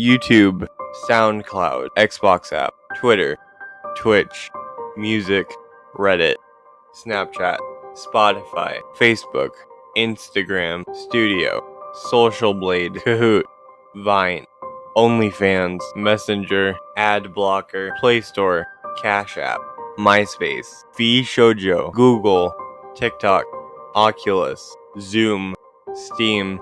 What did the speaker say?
YouTube, SoundCloud, Xbox app, Twitter, Twitch, Music, Reddit, Snapchat, Spotify, Facebook, Instagram, Studio, Social Blade, Kahoot, Vine, OnlyFans, Messenger, Ad Blocker, Play Store, Cash App, MySpace, Fee Shoujo, Google, TikTok, Oculus, Zoom, Steam,